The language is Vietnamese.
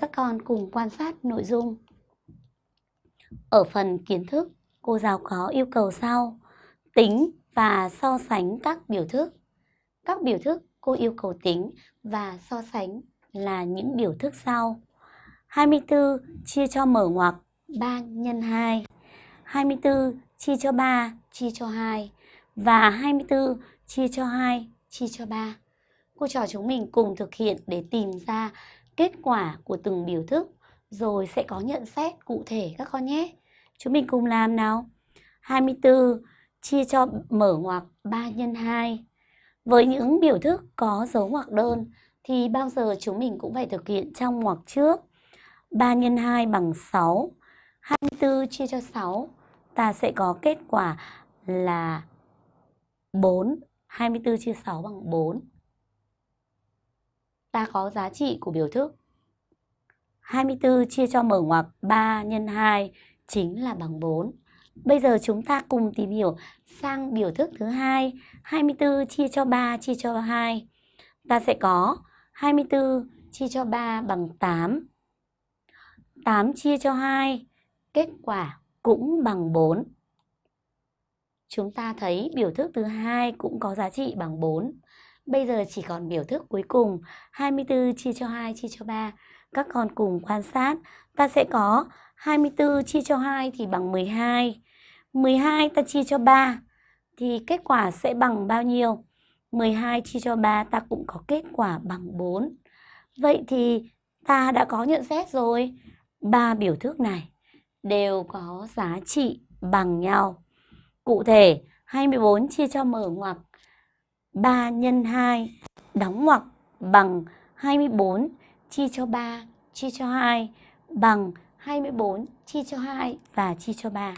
Các con cùng quan sát nội dung. Ở phần kiến thức, cô giáo có yêu cầu sau. Tính và so sánh các biểu thức. Các biểu thức cô yêu cầu tính và so sánh là những biểu thức sau. 24 chia cho mở ngoặc 3 nhân 2. 24 chia cho 3 chia cho 2. Và 24 chia cho 2 chia cho 3. Cô trò chúng mình cùng thực hiện để tìm ra kết quả của từng biểu thức, rồi sẽ có nhận xét cụ thể các con nhé. Chúng mình cùng làm nào. 24 chia cho mở ngoặc 3 nhân 2. Với những biểu thức có dấu ngoặc đơn, thì bao giờ chúng mình cũng phải thực hiện trong ngoặc trước. 3 x 2 bằng 6. 24 chia cho 6 ta sẽ có kết quả là 4. 24 chia 6 bằng 4 ta có giá trị của biểu thức. 24 chia cho mở ngoặc 3 nhân 2 chính là bằng 4. Bây giờ chúng ta cùng tìm hiểu sang biểu thức thứ hai, 24 chia cho 3 chia cho 2. Ta sẽ có 24 chia cho 3 bằng 8. 8 chia cho 2, kết quả cũng bằng 4. Chúng ta thấy biểu thức thứ hai cũng có giá trị bằng 4. Bây giờ chỉ còn biểu thức cuối cùng 24 chia cho 2 chia cho 3. Các con cùng quan sát. Ta sẽ có 24 chia cho 2 thì bằng 12. 12 ta chia cho 3 thì kết quả sẽ bằng bao nhiêu? 12 chia cho 3 ta cũng có kết quả bằng 4. Vậy thì ta đã có nhận xét rồi. Ba biểu thức này đều có giá trị bằng nhau. Cụ thể, 24 chia cho mở ngoặc 3 nhân 2 đóng ngoặc bằng 24 chia cho 3 chia cho 2 bằng 24 chia cho 2 và chia cho 3.